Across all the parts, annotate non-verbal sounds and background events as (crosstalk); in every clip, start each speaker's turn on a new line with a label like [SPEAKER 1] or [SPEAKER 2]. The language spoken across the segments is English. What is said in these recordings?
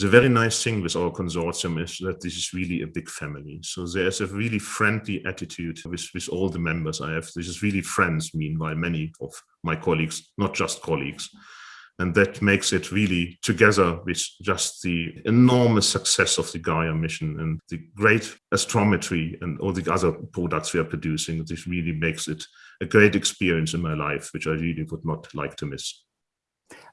[SPEAKER 1] The very nice thing with our consortium is that this is really a big family. So there's a really friendly attitude with, with all the members I have. This is really friends, meanwhile, many of my colleagues, not just colleagues. And that makes it really together with just the enormous success of the Gaia mission and the great astrometry and all the other products we are producing. This really makes it a great experience in my life, which I really would not like to miss.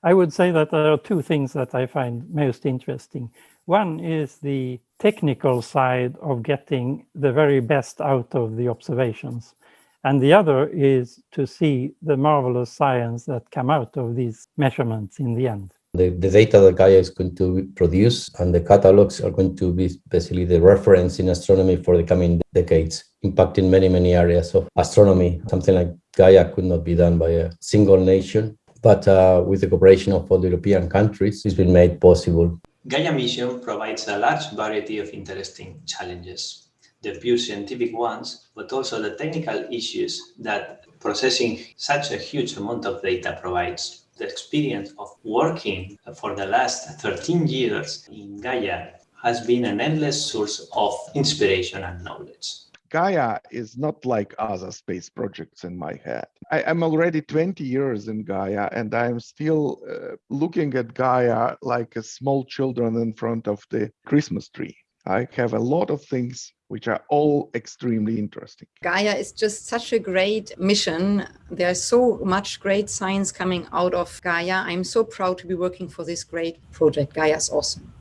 [SPEAKER 2] I would say that there are two things that I find most interesting. One is the technical side of getting the very best out of the observations. And the other is to see the marvelous science that come out of these measurements in the end.
[SPEAKER 3] The, the data that Gaia is going to produce and the catalogs are going to be basically the reference in astronomy for the coming decades, impacting many, many areas of astronomy. Something like Gaia could not be done by a single nation, but uh, with the cooperation of all the European countries, it's been made possible.
[SPEAKER 4] Gaia mission provides a large variety of interesting challenges the pure scientific ones, but also the technical issues that processing such a huge amount of data provides. The experience of working for the last 13 years in Gaia has been an endless source of inspiration and knowledge.
[SPEAKER 5] Gaia is not like other space projects in my head. I, am already 20 years in Gaia and I'm still uh, looking at Gaia like a small children in front of the Christmas tree. I have a lot of things which are all extremely interesting.
[SPEAKER 6] Gaia is just such a great mission. There's so much great science coming out of Gaia. I'm so proud to be working for this great project. Gaia is awesome.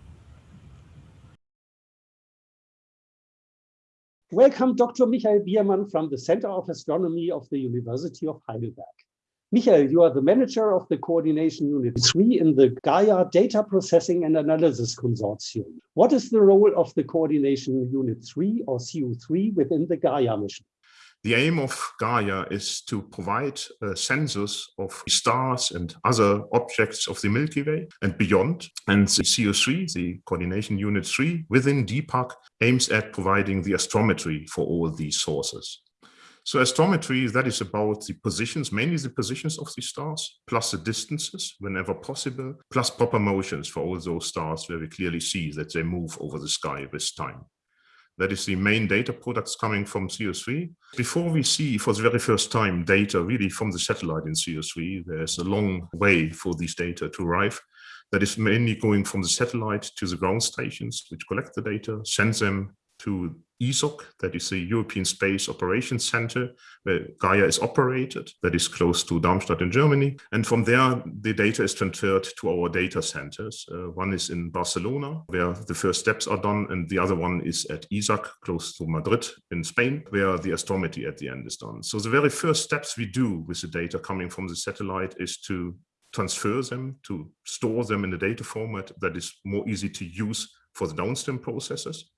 [SPEAKER 7] Welcome, Dr. Michael Biermann from the Center of Astronomy of the University of Heidelberg. Michael, you are the manager of the Coordination Unit 3 in the Gaia Data Processing and Analysis Consortium. What is the role of the Coordination Unit 3 or CU3 within the Gaia mission?
[SPEAKER 1] The aim of Gaia is to provide uh, sensors of stars and other objects of the Milky Way and beyond. And the CU3, the Coordination Unit 3 within DPAC, aims at providing the astrometry for all these sources. So astrometry, that is about the positions, mainly the positions of the stars, plus the distances whenever possible, plus proper motions for all those stars where we clearly see that they move over the sky with time. That is the main data products coming from CU3. Before we see for the very first time data really from the satellite in CU3, there's a long way for these data to arrive. That is mainly going from the satellite to the ground stations, which collect the data, send them to ESOC, that is the European Space Operations Center, where Gaia is operated, that is close to Darmstadt in Germany. And from there, the data is transferred to our data centers. Uh, one is in Barcelona, where the first steps are done, and the other one is at ESAC, close to Madrid in Spain, where the astrometry at the end is done. So the very first steps we do with the data coming from the satellite is to transfer them, to store them in a data format that is more easy to use for the downstream processes.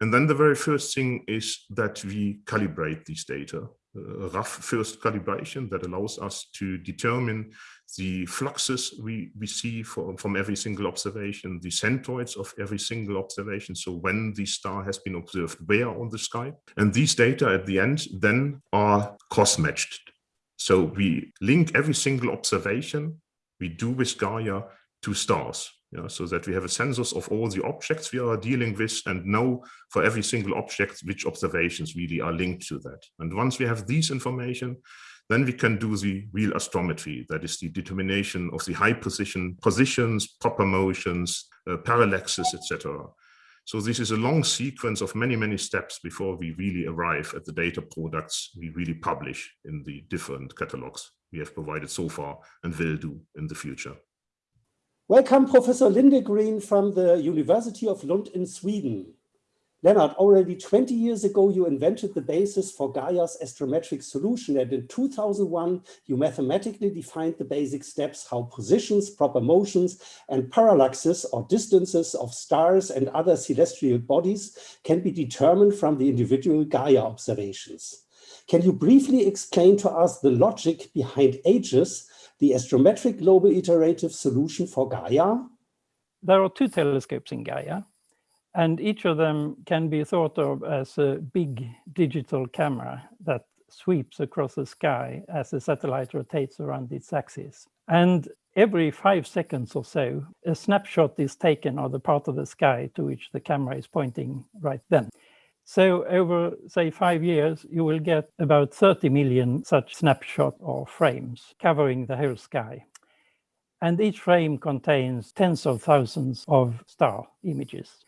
[SPEAKER 1] And then the very first thing is that we calibrate these data, uh, a rough first calibration that allows us to determine the fluxes we, we see from, from every single observation, the centroids of every single observation. So when the star has been observed where on the sky. And these data at the end then are cross-matched. So we link every single observation we do with Gaia to stars yeah, so that we have a census of all the objects we are dealing with and know for every single object which observations really are linked to that. And once we have these information, then we can do the real astrometry, that is the determination of the high position positions, proper motions, uh, parallaxes, etc. So this is a long sequence of many, many steps before we really arrive at the data products we really publish in the different catalogs we have provided so far and will do in the future.
[SPEAKER 7] Welcome, Professor Lindegren from the University of Lund in Sweden. Lennart, already 20 years ago, you invented the basis for Gaia's astrometric solution. And in 2001, you mathematically defined the basic steps, how positions, proper motions, and parallaxes or distances of stars and other celestial bodies can be determined from the individual Gaia observations. Can you briefly explain to us the logic behind AGIS the astrometric global iterative solution for Gaia?
[SPEAKER 2] There are two telescopes in Gaia, and each of them can be thought of as a big digital camera that sweeps across the sky as the satellite rotates around its axis. And every five seconds or so, a snapshot is taken of the part of the sky to which the camera is pointing right then. So over, say, five years, you will get about 30 million such snapshot or frames covering the whole sky. And each frame contains tens of thousands of star images.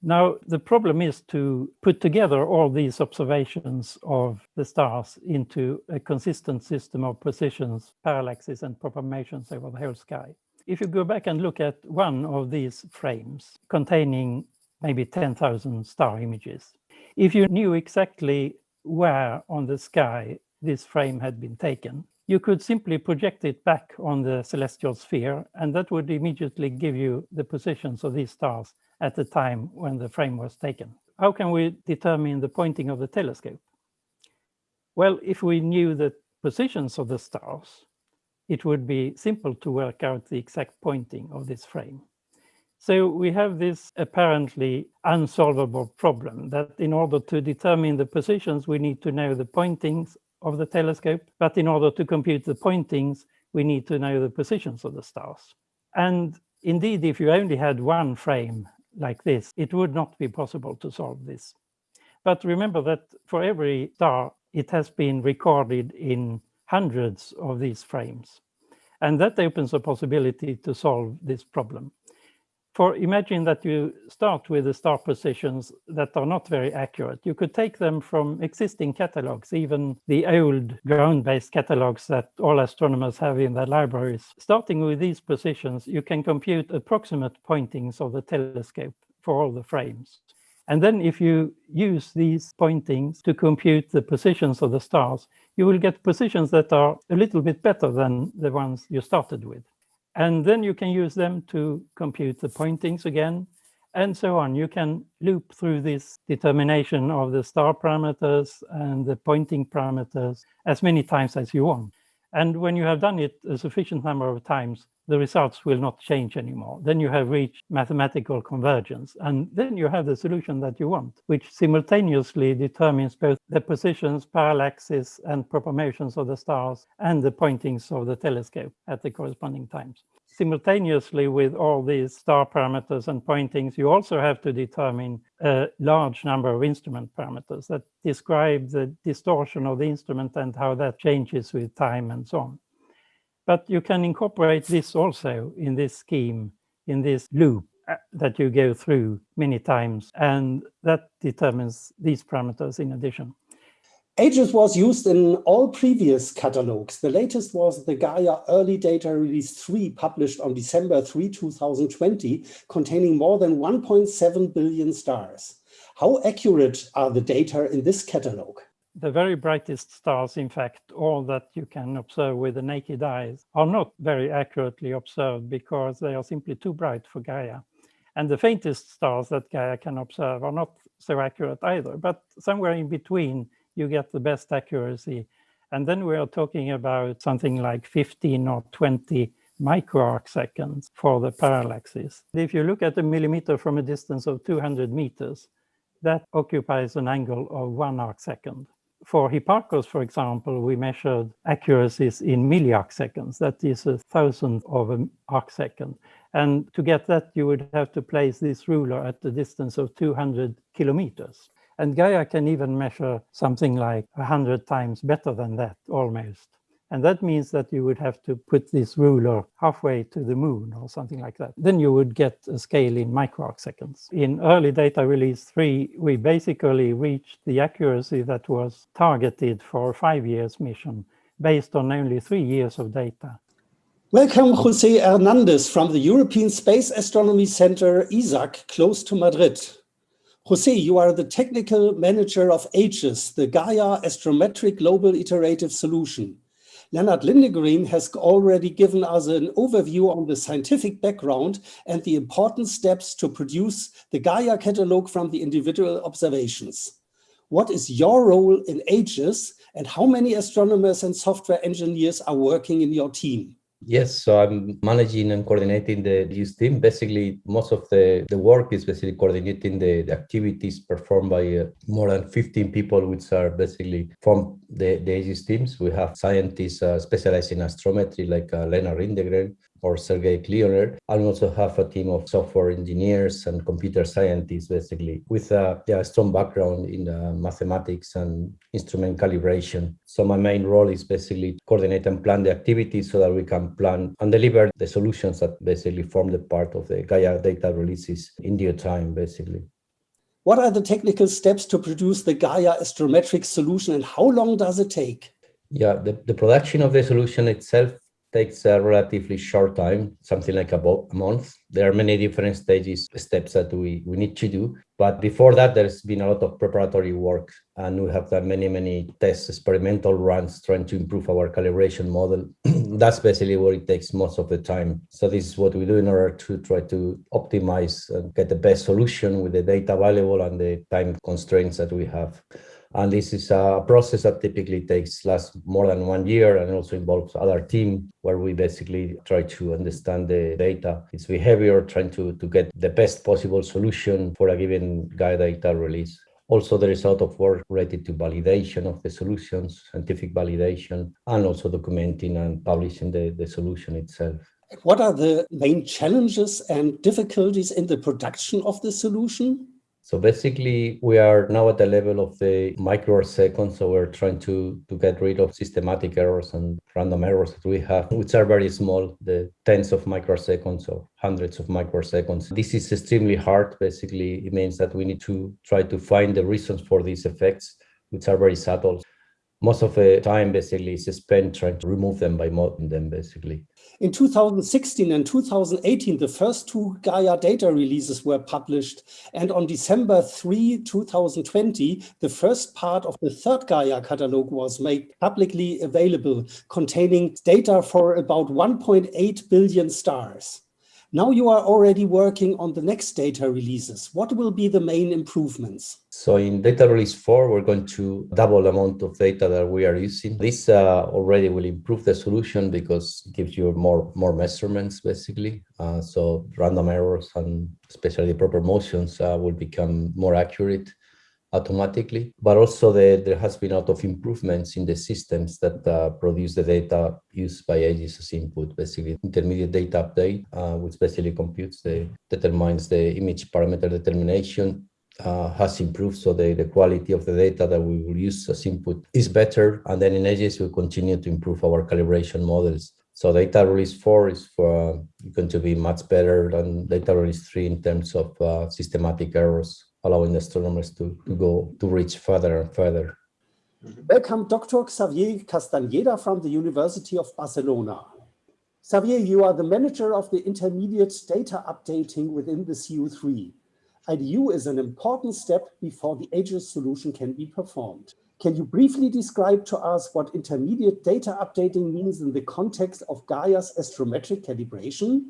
[SPEAKER 2] Now, the problem is to put together all these observations of the stars into a consistent system of positions, parallaxes, and propagations over the whole sky. If you go back and look at one of these frames containing maybe 10,000 star images, if you knew exactly where on the sky this frame had been taken, you could simply project it back on the celestial sphere, and that would immediately give you the positions of these stars at the time when the frame was taken. How can we determine the pointing of the telescope? Well, if we knew the positions of the stars, it would be simple to work out the exact pointing of this frame. So we have this apparently unsolvable problem that in order to determine the positions, we need to know the pointings of the telescope. But in order to compute the pointings, we need to know the positions of the stars. And indeed, if you only had one frame like this, it would not be possible to solve this. But remember that for every star, it has been recorded in hundreds of these frames. And that opens a possibility to solve this problem for imagine that you start with the star positions that are not very accurate. You could take them from existing catalogs, even the old ground-based catalogs that all astronomers have in their libraries. Starting with these positions, you can compute approximate pointings of the telescope for all the frames. And then if you use these pointings to compute the positions of the stars, you will get positions that are a little bit better than the ones you started with. And then you can use them to compute the pointings again, and so on. You can loop through this determination of the star parameters and the pointing parameters as many times as you want. And when you have done it a sufficient number of times, the results will not change anymore. Then you have reached mathematical convergence. And then you have the solution that you want, which simultaneously determines both the positions, parallaxes, and propagations of the stars and the pointings of the telescope at the corresponding times. Simultaneously with all these star parameters and pointings, you also have to determine a large number of instrument parameters that describe the distortion of the instrument and how that changes with time and so on. But you can incorporate this also in this scheme, in this loop uh, that you go through many times, and that determines these parameters in addition.
[SPEAKER 7] AGIS was used in all previous catalogs. The latest was the Gaia Early Data Release 3, published on December 3, 2020, containing more than 1.7 billion stars. How accurate are the data in this catalog?
[SPEAKER 2] The very brightest stars, in fact, all that you can observe with the naked eyes, are not very accurately observed because they are simply too bright for Gaia. And the faintest stars that Gaia can observe are not so accurate either, but somewhere in between, you get the best accuracy. And then we are talking about something like 15 or 20 microarc seconds for the parallaxes. If you look at a millimeter from a distance of 200 meters, that occupies an angle of one arc second for Hipparcos, for example, we measured accuracies in milliarc seconds. That is a thousandth of an arc second. And to get that, you would have to place this ruler at the distance of 200 kilometers. And Gaia can even measure something like 100 times better than that, almost. And that means that you would have to put this ruler halfway to the moon or something like that. Then you would get a scale in microarc seconds. In early data release 3, we basically reached the accuracy that was targeted for a five years mission based on only three years of data.
[SPEAKER 7] Welcome, Jose Hernandez from the European Space Astronomy Center, ESAC, close to Madrid. Jose, you are the technical manager of AGIS, the Gaia Astrometric Global Iterative Solution. Lennart Lindegren has already given us an overview on the scientific background and the important steps to produce the Gaia catalog from the individual observations. What is your role in AGIS and how many astronomers and software engineers are working in your team?
[SPEAKER 3] Yes, so I'm managing and coordinating the AGIS team. Basically, most of the, the work is basically coordinating the, the activities performed by uh, more than 15 people, which are basically from the, the AGIS teams. We have scientists uh, specialized in astrometry, like uh, Lennart Lindegren, or Sergey. And we also have a team of software engineers and computer scientists, basically, with a yeah, strong background in uh, mathematics and instrument calibration. So my main role is basically coordinate and plan the activities so that we can plan and deliver the solutions that basically form the part of the Gaia data releases in due time, basically.
[SPEAKER 7] What are the technical steps to produce the Gaia astrometric solution and how long does it take?
[SPEAKER 3] Yeah, the, the production of the solution itself takes a relatively short time, something like about a month. There are many different stages, steps that we, we need to do. But before that, there's been a lot of preparatory work and we have done many, many tests, experimental runs, trying to improve our calibration model. (clears throat) That's basically what it takes most of the time. So this is what we do in order to try to optimize and get the best solution with the data available and the time constraints that we have. And this is a process that typically takes less more than one year and also involves other team where we basically try to understand the data, its behavior, trying to, to get the best possible solution for a given Gaia data release. Also, there is a lot of work related to validation of the solutions, scientific validation, and also documenting and publishing the, the solution itself.
[SPEAKER 7] What are the main challenges and difficulties in the production of the solution?
[SPEAKER 3] So basically, we are now at the level of the microseconds. So we're trying to, to get rid of systematic errors and random errors that we have, which are very small, the tens of microseconds or hundreds of microseconds. This is extremely hard. Basically, it means that we need to try to find the reasons for these effects, which are very subtle most of the time basically is spent trying to remove them by modeling them basically.
[SPEAKER 7] In 2016 and 2018, the first two Gaia data releases were published. And on December 3, 2020, the first part of the third Gaia catalog was made publicly available, containing data for about 1.8 billion stars. Now you are already working on the next data releases. What will be the main improvements?
[SPEAKER 3] So in data release 4, we're going to double the amount of data that we are using. This uh, already will improve the solution because it gives you more, more measurements, basically. Uh, so random errors and especially proper motions uh, will become more accurate automatically, but also the, there has been a lot of improvements in the systems that uh, produce the data used by AGIS as input, basically intermediate data update, uh, which basically computes the, determines the image parameter determination uh, has improved. So the, the quality of the data that we will use as input is better. And then in AGIS, we continue to improve our calibration models. So data release 4 is for, going to be much better than data release 3 in terms of uh, systematic errors allowing astronomers to, to go to reach further and further.
[SPEAKER 7] Welcome, Dr. Xavier Castañeda from the University of Barcelona. Xavier, you are the manager of the intermediate data updating within the CU3. IDU is an important step before the AGIS solution can be performed. Can you briefly describe to us what intermediate data updating means in the context of Gaia's astrometric calibration?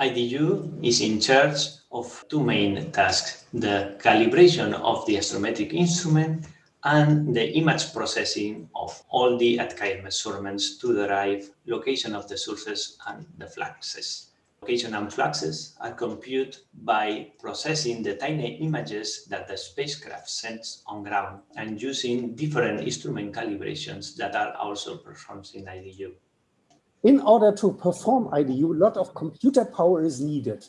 [SPEAKER 4] IDU is in charge of two main tasks, the calibration of the astrometric instrument and the image processing of all the ATCAIR measurements to derive location of the sources and the fluxes. Location and fluxes are computed by processing the tiny images that the spacecraft sends on ground and using different instrument calibrations that are also performed in IDU.
[SPEAKER 7] In order to perform IDU, a lot of computer power is needed.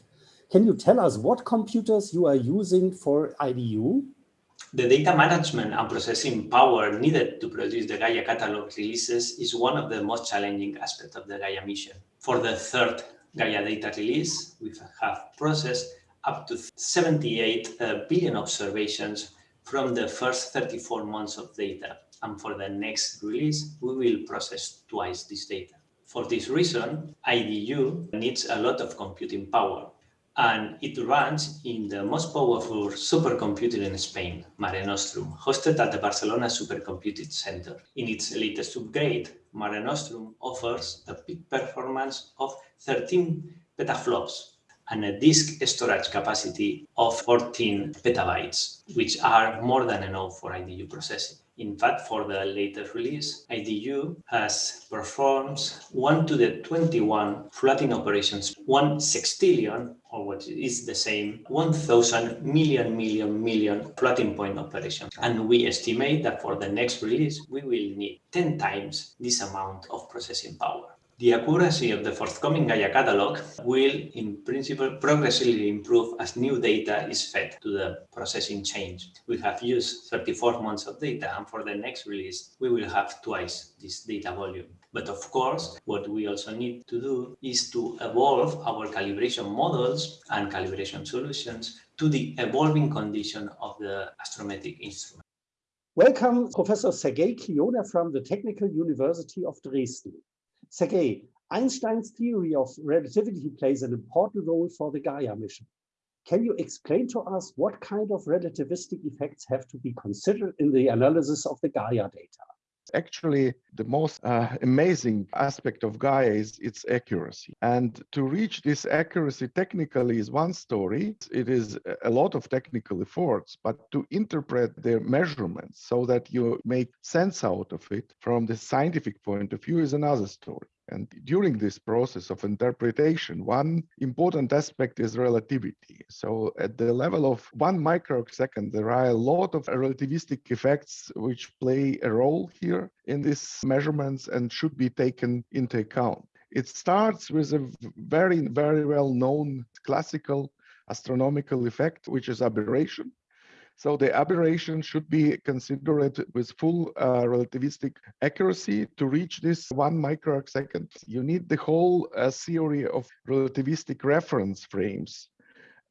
[SPEAKER 7] Can you tell us what computers you are using for IDU?
[SPEAKER 4] The data management and processing power needed to produce the Gaia catalog releases is one of the most challenging aspects of the Gaia mission. For the third Gaia data release, we have processed up to 78 uh, observations from the first 34 months of data. And for the next release, we will process twice this data. For this reason, IDU needs a lot of computing power and it runs in the most powerful supercomputer in Spain, Mare Nostrum, hosted at the Barcelona Supercomputing Center. In its latest upgrade, Mare Nostrum offers a peak performance of 13 petaflops and a disk storage capacity of 14 petabytes, which are more than enough for IDU processing. In fact, for the latest release, IDU has performed 1 to the 21 flooding operations, 1 sextillion, or what is the same, 1,000 million, million, million floating point operations. And we estimate that for the next release, we will need 10 times this amount of processing power. The accuracy of the forthcoming Gaia catalog will, in principle, progressively improve as new data is fed to the processing chain. We have used 34 months of data, and for the next release, we will have twice this data volume. But of course, what we also need to do is to evolve our calibration models and calibration solutions to the evolving condition of the astrometric instrument.
[SPEAKER 7] Welcome, Professor Sergei Klioner from the Technical University of Dresden. Sergei, Einstein's theory of relativity plays an important role for the Gaia mission. Can you explain to us what kind of relativistic effects have to be considered in the analysis of the Gaia data?
[SPEAKER 5] Actually, the most uh, amazing aspect of Gaia is its accuracy. And to reach this accuracy technically is one story. It is a lot of technical efforts, but to interpret their measurements so that you make sense out of it from the scientific point of view is another story. And during this process of interpretation, one important aspect is relativity. So at the level of one microsecond, there are a lot of relativistic effects which play a role here in these measurements and should be taken into account. It starts with a very, very well known classical astronomical effect, which is aberration. So the aberration should be considered with full uh, relativistic accuracy to reach this one microsecond. You need the whole uh, theory of relativistic reference frames,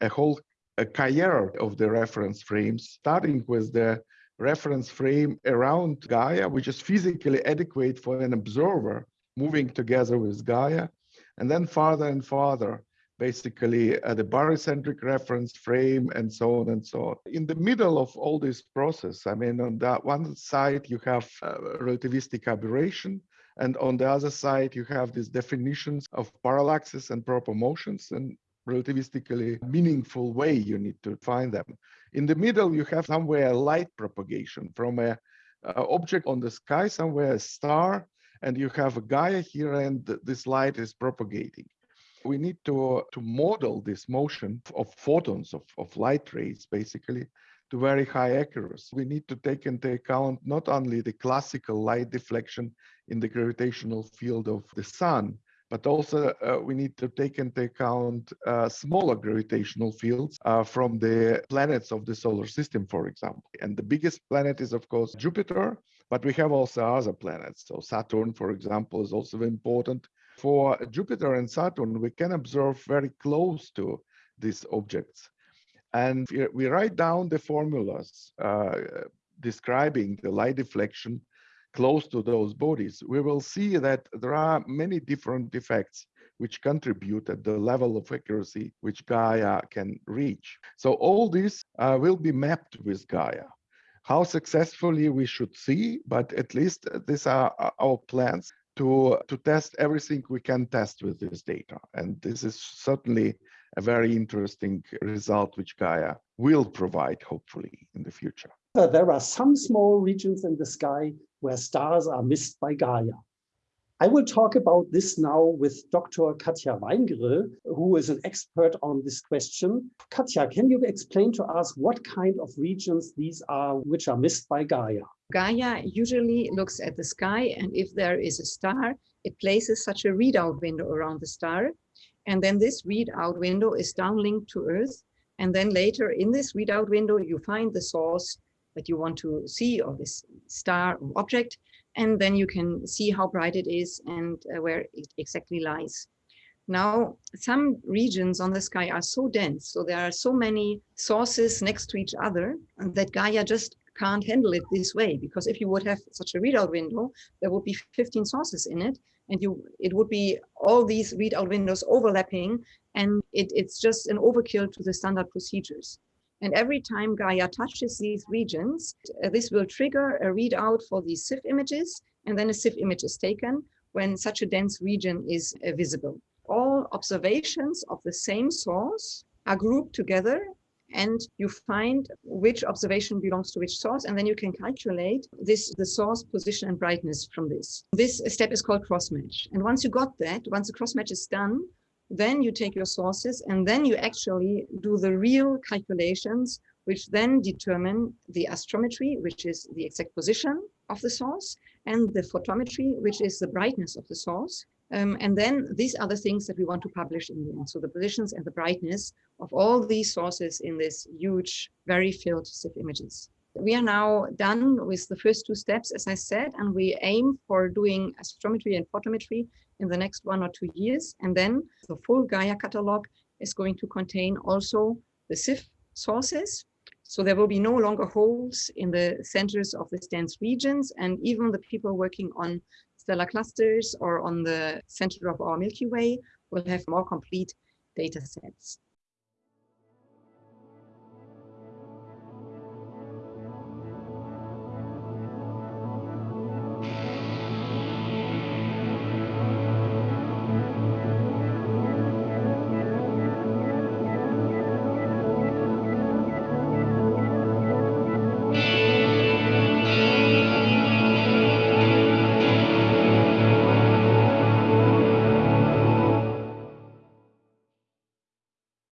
[SPEAKER 5] a whole a cahier of the reference frames, starting with the reference frame around Gaia, which is physically adequate for an observer moving together with Gaia, and then farther and farther basically uh, the barycentric reference frame and so on and so on. In the middle of all this process, I mean, on that one side, you have uh, relativistic aberration, and on the other side, you have these definitions of parallaxes and proper motions and relativistically meaningful way you need to find them. In the middle, you have somewhere a light propagation from a, a object on the sky, somewhere a star, and you have a Gaia here, and this light is propagating we need to, to model this motion of photons, of, of light rays, basically, to very high accuracy. We need to take into account not only the classical light deflection in the gravitational field of the sun, but also uh, we need to take into account uh, smaller gravitational fields uh, from the planets of the solar system, for example. And the biggest planet is, of course, Jupiter, but we have also other planets. So Saturn, for example, is also important for Jupiter and Saturn, we can observe very close to these objects. And we write down the formulas uh, describing the light deflection close to those bodies. We will see that there are many different effects which contribute at the level of accuracy which Gaia can reach. So all this uh, will be mapped with Gaia. How successfully we should see, but at least these are our plans to, to test everything we can test with this data. And this is certainly a very interesting result which Gaia will provide, hopefully, in the future.
[SPEAKER 7] Uh, there are some small regions in the sky where stars are missed by Gaia. I will talk about this now with Dr. Katja Weingrill, who is an expert on this question. Katja, can you explain to us what kind of regions these are which are missed by Gaia?
[SPEAKER 6] Gaia usually looks at the sky and if there is a star, it places such a readout window around the star. And then this readout window is downlinked to Earth. And then later in this readout window, you find the source that you want to see of this star object and then you can see how bright it is and uh, where it exactly lies. Now, some regions on the sky are so dense, so there are so many sources next to each other that Gaia just can't handle it this way. Because if you would have such a readout window, there would be 15 sources in it, and you it would be all these readout windows overlapping, and it, it's just an overkill to the standard procedures. And every time Gaia touches these regions, uh, this will trigger a readout for these SIF images, and then a SIF image is taken when such a dense region is uh, visible. All observations of the same source are grouped together and you find which observation belongs to which source, and then you can calculate this the source position and brightness from this. This step is called cross match. And once you got that, once the cross match is done, then you take your sources and then you actually do the real calculations, which then determine the astrometry, which is the exact position of the source, and the photometry, which is the brightness of the source, Um, and then these are the things that we want to publish in the end. So the positions and the brightness of all these sources in this huge, very filled SIF images. We are now done with the first two steps, as I said, and we aim for doing astrometry and photometry in the next one or two years. And then the full Gaia catalog is going to contain also the SIF sources. So there will be no longer holes in the centers of the dense regions. And even the people working on stellar clusters or on the center of our Milky Way will have more complete data sets.